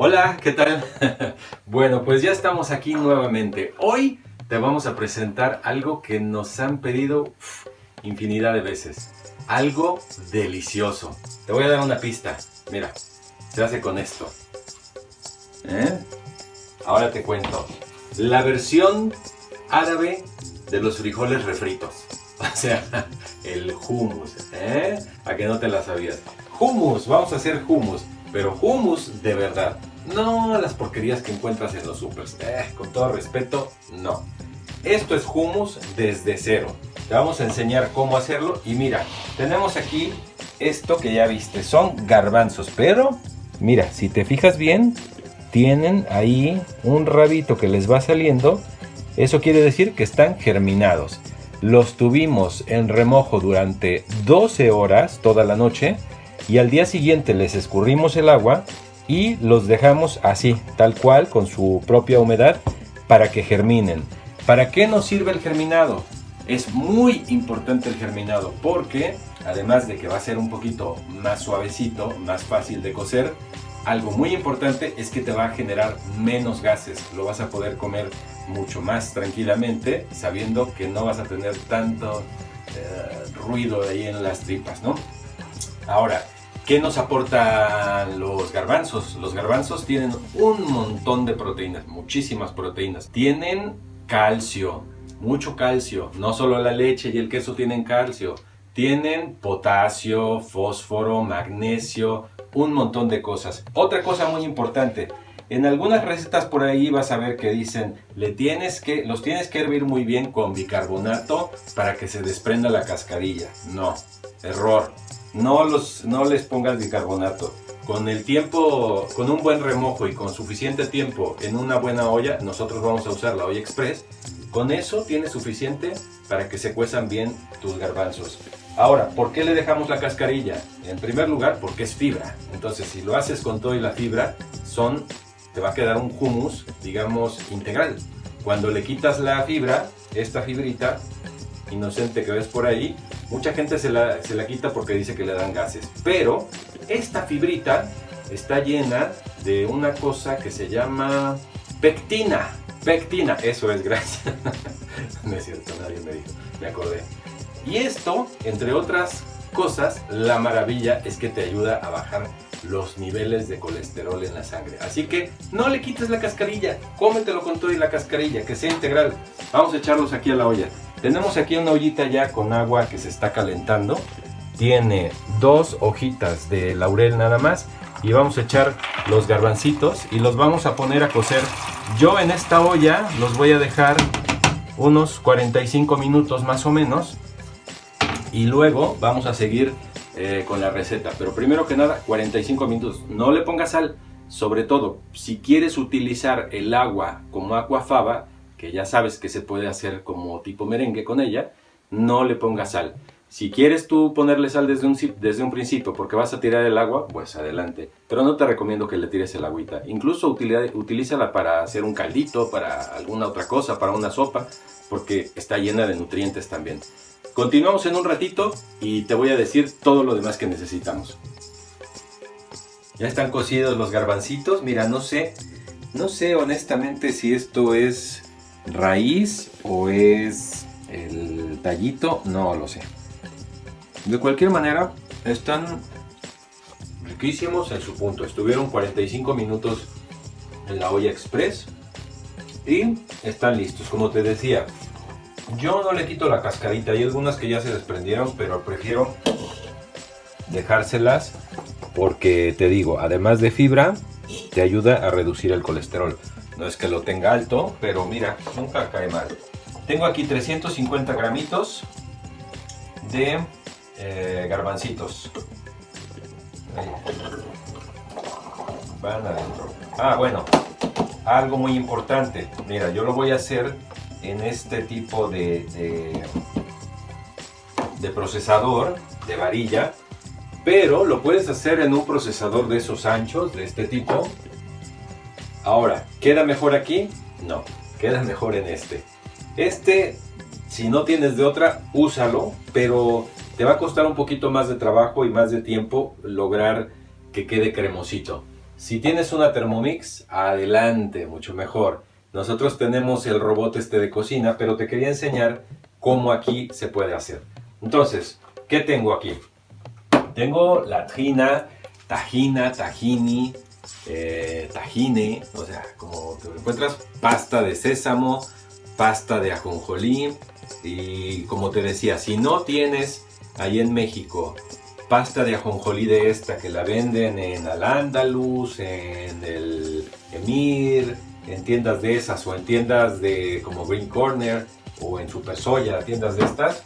Hola, ¿qué tal? bueno, pues ya estamos aquí nuevamente. Hoy te vamos a presentar algo que nos han pedido infinidad de veces. Algo delicioso. Te voy a dar una pista. Mira, se hace con esto. ¿Eh? Ahora te cuento. La versión árabe de los frijoles refritos. O sea, el hummus. ¿eh? A que no te la sabías. Hummus, vamos a hacer hummus. Pero hummus de verdad. No las porquerías que encuentras en los supers. Eh, con todo respeto, no. Esto es hummus desde cero. Te vamos a enseñar cómo hacerlo. Y mira, tenemos aquí esto que ya viste. Son garbanzos, pero mira, si te fijas bien, tienen ahí un rabito que les va saliendo. Eso quiere decir que están germinados. Los tuvimos en remojo durante 12 horas toda la noche y al día siguiente les escurrimos el agua y los dejamos así, tal cual, con su propia humedad, para que germinen. ¿Para qué nos sirve el germinado? Es muy importante el germinado porque, además de que va a ser un poquito más suavecito, más fácil de cocer, algo muy importante es que te va a generar menos gases. Lo vas a poder comer mucho más tranquilamente, sabiendo que no vas a tener tanto eh, ruido ahí en las tripas, ¿no? Ahora, ¿Qué nos aportan los garbanzos? Los garbanzos tienen un montón de proteínas, muchísimas proteínas. Tienen calcio, mucho calcio. No solo la leche y el queso tienen calcio. Tienen potasio, fósforo, magnesio, un montón de cosas. Otra cosa muy importante, en algunas recetas por ahí vas a ver que dicen, le tienes que, los tienes que hervir muy bien con bicarbonato para que se desprenda la cascarilla. No, error no, los, no les pongas bicarbonato. Con el tiempo, con un buen remojo y con suficiente tiempo en una buena olla, nosotros vamos a usar la olla express. Con eso tienes suficiente para que se cuezan bien tus garbanzos. Ahora, ¿por qué le dejamos la cascarilla? En primer lugar, porque es fibra. Entonces, si lo haces con todo y la fibra, son, te va a quedar un hummus, digamos, integral. Cuando le quitas la fibra, esta fibrita inocente que ves por ahí, mucha gente se la, se la quita porque dice que le dan gases. Pero esta fibrita está llena de una cosa que se llama pectina. Pectina, eso es, gracias. no es cierto, nadie me dijo, me acordé. Y esto, entre otras cosas, la maravilla es que te ayuda a bajar los niveles de colesterol en la sangre. Así que no le quites la cascarilla, cómetelo con todo y la cascarilla, que sea integral. Vamos a echarlos aquí a la olla. Tenemos aquí una ollita ya con agua que se está calentando. Tiene dos hojitas de laurel nada más. Y vamos a echar los garbancitos y los vamos a poner a cocer. Yo en esta olla los voy a dejar unos 45 minutos más o menos. Y luego vamos a seguir eh, con la receta. Pero primero que nada, 45 minutos. No le pongas sal. Sobre todo, si quieres utilizar el agua como aquafaba, que ya sabes que se puede hacer como tipo merengue con ella, no le pongas sal. Si quieres tú ponerle sal desde un, desde un principio porque vas a tirar el agua, pues adelante. Pero no te recomiendo que le tires el agüita. Incluso utilízala para hacer un caldito, para alguna otra cosa, para una sopa, porque está llena de nutrientes también. Continuamos en un ratito y te voy a decir todo lo demás que necesitamos. Ya están cocidos los garbancitos. Mira, no sé, no sé honestamente si esto es raíz o es el tallito, no lo sé. De cualquier manera, están riquísimos en su punto. Estuvieron 45 minutos en la olla express y están listos. Como te decía, yo no le quito la cascarita. Hay algunas que ya se desprendieron, pero prefiero dejárselas porque te digo, además de fibra, te ayuda a reducir el colesterol. No es que lo tenga alto, pero mira, nunca cae mal. Tengo aquí 350 gramitos de eh, garbancitos. Van adentro. Ah, bueno, algo muy importante. Mira, yo lo voy a hacer en este tipo de, de, de procesador, de varilla, pero lo puedes hacer en un procesador de esos anchos, de este tipo, Ahora, ¿queda mejor aquí? No, queda mejor en este. Este, si no tienes de otra, úsalo, pero te va a costar un poquito más de trabajo y más de tiempo lograr que quede cremosito. Si tienes una Thermomix, adelante, mucho mejor. Nosotros tenemos el robot este de cocina, pero te quería enseñar cómo aquí se puede hacer. Entonces, ¿qué tengo aquí? Tengo la tajina, tajina, tajini, eh, tajine, o sea, como te encuentras, pasta de sésamo, pasta de ajonjolí y como te decía, si no tienes ahí en México pasta de ajonjolí de esta que la venden en Al-Andalus, en el Emir, en tiendas de esas o en tiendas de como Green Corner o en Super Soya, tiendas de estas.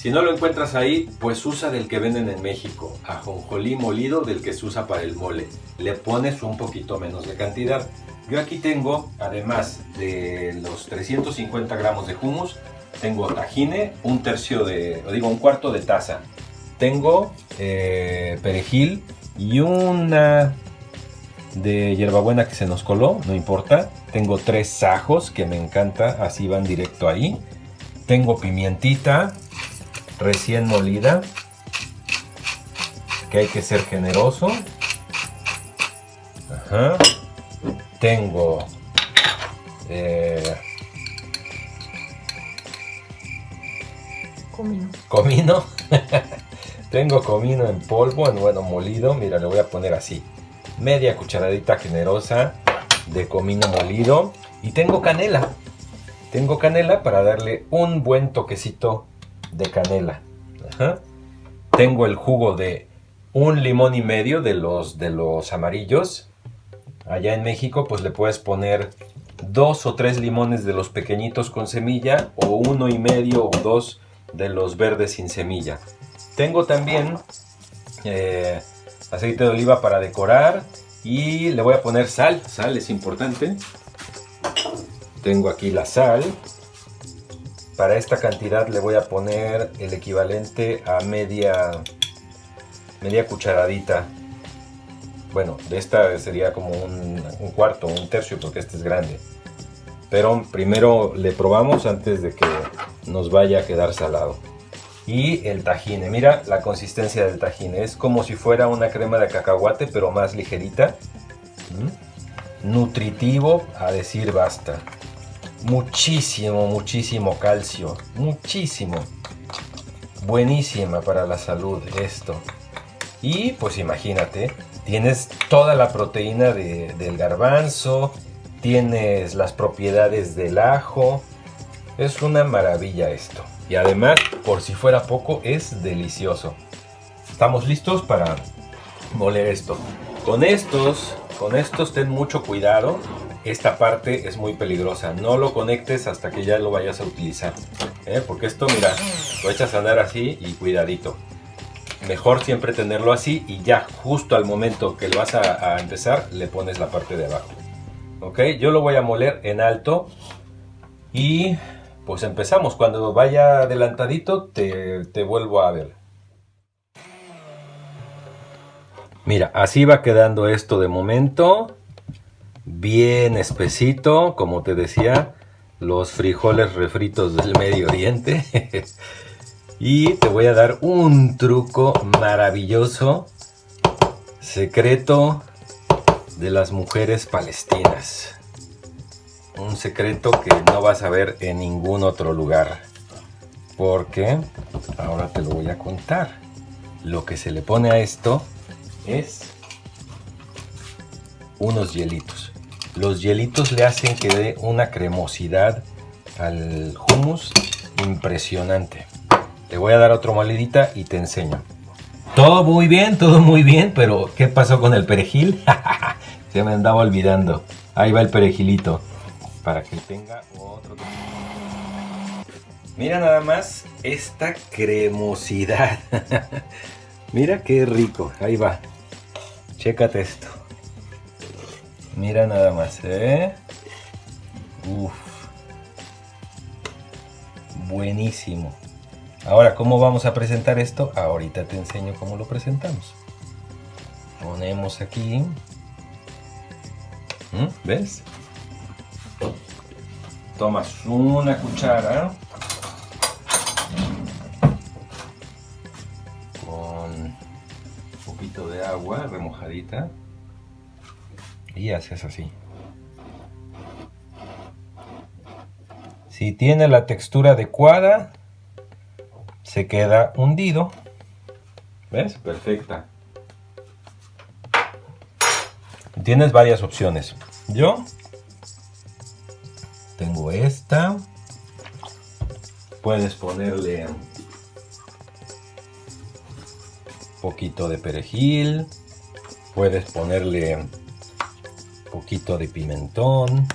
Si no lo encuentras ahí, pues usa del que venden en México, ajonjolí molido del que se usa para el mole. Le pones un poquito menos de cantidad. Yo aquí tengo, además de los 350 gramos de hummus, tengo tajine, un tercio de, digo, un cuarto de taza tengo eh, perejil y una de hierbabuena que se nos coló, no importa. Tengo tres ajos que me encanta, así van directo ahí. Tengo pimientita recién molida, que hay que ser generoso. Tengo eh, comino. Comino. Tengo comino en polvo, en bueno molido. Mira, le voy a poner así. Media cucharadita generosa de comino molido. Y tengo canela. Tengo canela para darle un buen toquecito de canela. Tengo el jugo de un limón y medio de los, de los amarillos. Allá en México pues le puedes poner dos o tres limones de los pequeñitos con semilla o uno y medio o dos de los verdes sin semilla. Tengo también eh, aceite de oliva para decorar y le voy a poner sal. Sal es importante. Tengo aquí la sal. Para esta cantidad le voy a poner el equivalente a media, media cucharadita. Bueno, de esta sería como un, un cuarto, un tercio, porque este es grande. Pero primero le probamos antes de que nos vaya a quedar salado y el tajine. Mira la consistencia del tajine. Es como si fuera una crema de cacahuate, pero más ligerita. ¿Mm? Nutritivo, a decir basta. Muchísimo, muchísimo calcio. Muchísimo. Buenísima para la salud esto. Y pues imagínate, tienes toda la proteína del garbanzo, tienes las propiedades del ajo. Es una maravilla esto. Y además, por si fuera poco, es delicioso. Estamos listos para moler esto. Con estos, con estos ten mucho cuidado. Esta parte es muy peligrosa. No lo conectes hasta que ya lo vayas a utilizar. ¿eh? Porque esto, mira, lo echas a andar así y cuidadito. Mejor siempre tenerlo así y ya justo al momento que lo vas a, a empezar, le pones la parte de abajo. Ok, yo lo voy a moler en alto y pues empezamos. Cuando vaya adelantadito te, te vuelvo a ver. Mira, así va quedando esto de momento. Bien espesito, como te decía, los frijoles refritos del Medio Oriente. y te voy a dar un truco maravilloso, secreto de las mujeres palestinas un secreto que no vas a ver en ningún otro lugar. Porque ahora te lo voy a contar. Lo que se le pone a esto es unos hielitos. Los hielitos le hacen que dé una cremosidad al hummus impresionante. Te voy a dar otra molidita y te enseño. Todo muy bien, todo muy bien, pero ¿qué pasó con el perejil? Se me andaba olvidando. Ahí va el perejilito para que tenga otro Mira nada más esta cremosidad. Mira qué rico. Ahí va. Chécate esto. Mira nada más, ¿eh? Uf. Buenísimo. Ahora, ¿cómo vamos a presentar esto? Ahorita te enseño cómo lo presentamos. Ponemos aquí. ¿Mm? ¿Ves? tomas una cuchara con un poquito de agua remojadita haces así. Si tiene la textura adecuada, se queda hundido. ¿Ves? Perfecta. Tienes varias opciones. Yo tengo esta. Puedes ponerle un poquito de perejil. Puedes ponerle poquito de pimentón.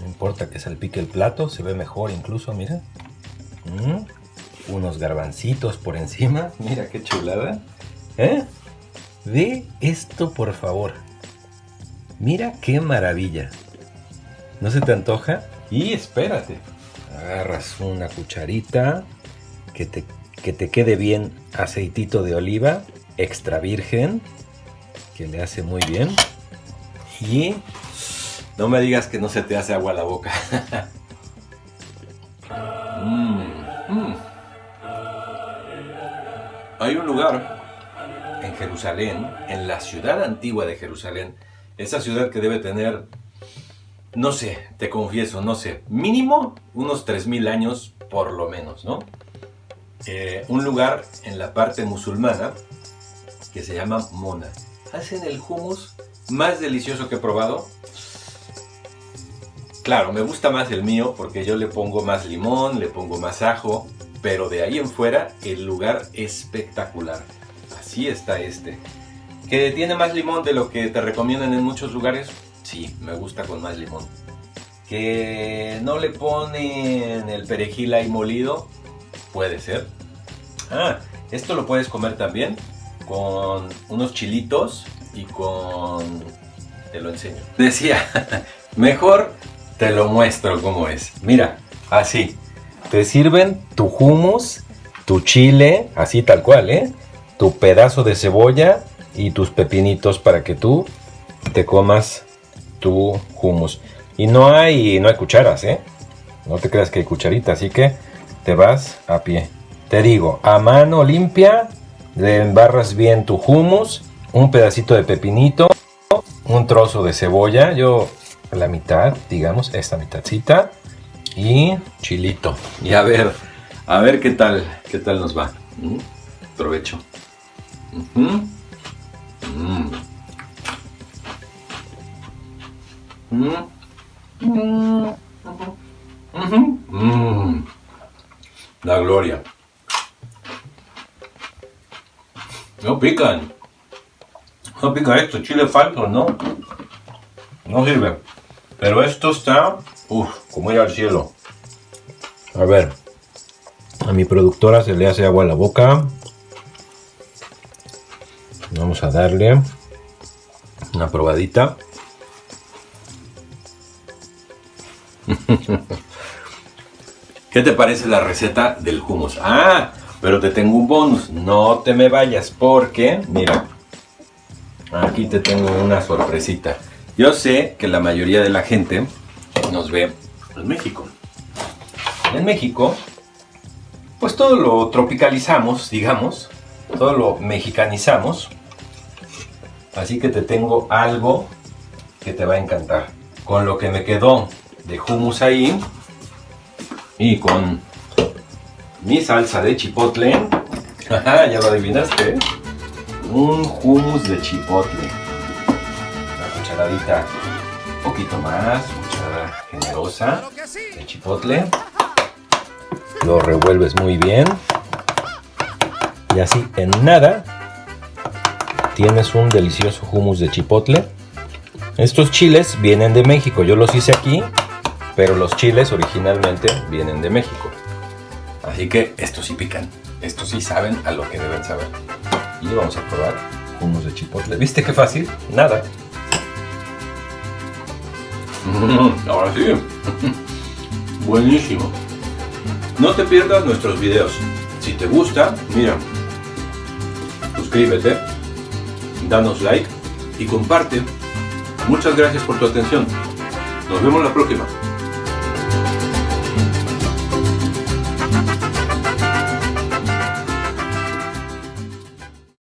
No importa que salpique el plato, se ve mejor incluso, mira. Mm, unos garbancitos por encima, mira qué chulada. ¿Eh? Ve esto por favor. Mira qué maravilla. ¿No se te antoja? Y espérate. Agarras una cucharita que te, que te quede bien aceitito de oliva extra virgen que le hace muy bien. Y no me digas que no se te hace agua la boca. Mm, mm. Hay un lugar en Jerusalén, en la ciudad antigua de Jerusalén, esa ciudad que debe tener, no sé, te confieso, no sé, mínimo unos 3.000 años por lo menos, ¿no? Eh, un lugar en la parte musulmana que se llama Mona. Hacen el hummus más delicioso que he probado Claro, me gusta más el mío porque yo le pongo más limón, le pongo más ajo, pero de ahí en fuera el lugar espectacular. Así está este. ¿Que tiene más limón de lo que te recomiendan en muchos lugares? Sí, me gusta con más limón. ¿Que no le ponen el perejil ahí molido? Puede ser. Ah, esto lo puedes comer también con unos chilitos y con... Te lo enseño. Decía, mejor te lo muestro cómo es. Mira, así. Te sirven tu hummus, tu chile, así tal cual, ¿eh? Tu pedazo de cebolla y tus pepinitos para que tú te comas tu hummus. Y no hay, no hay cucharas, ¿eh? No te creas que hay cucharita, así que te vas a pie. Te digo, a mano limpia, le embarras bien tu hummus, un pedacito de pepinito, un trozo de cebolla. Yo la mitad, digamos, esta mitadcita y chilito. Y a ver, a ver qué tal, qué tal nos va. ¿Mm? Provecho. Mm. Mm. La gloria. No pican. No pica esto, chile falso, ¿no? No sirve. Pero esto está, uff, como ir al cielo. A ver, a mi productora se le hace agua a la boca. Vamos a darle una probadita. ¿Qué te parece la receta del hummus? Ah, pero te tengo un bonus. No te me vayas porque, mira, aquí te tengo una sorpresita. Yo sé que la mayoría de la gente nos ve en México. En México, pues todo lo tropicalizamos, digamos, todo lo mexicanizamos. Así que te tengo algo que te va a encantar. Con lo que me quedó de hummus ahí y con mi salsa de chipotle, ya lo adivinaste, un hummus de chipotle un poquito más, cucharada generosa de chipotle. Lo revuelves muy bien. Y así en nada tienes un delicioso hummus de chipotle. Estos chiles vienen de México, yo los hice aquí, pero los chiles originalmente vienen de México. Así que estos sí pican, estos sí saben a lo que deben saber. Y vamos a probar hummus de chipotle. ¿Viste qué fácil? Nada. Ahora sí. Buenísimo. No te pierdas nuestros videos. Si te gusta, mira, suscríbete, danos like y comparte. Muchas gracias por tu atención. Nos vemos la próxima.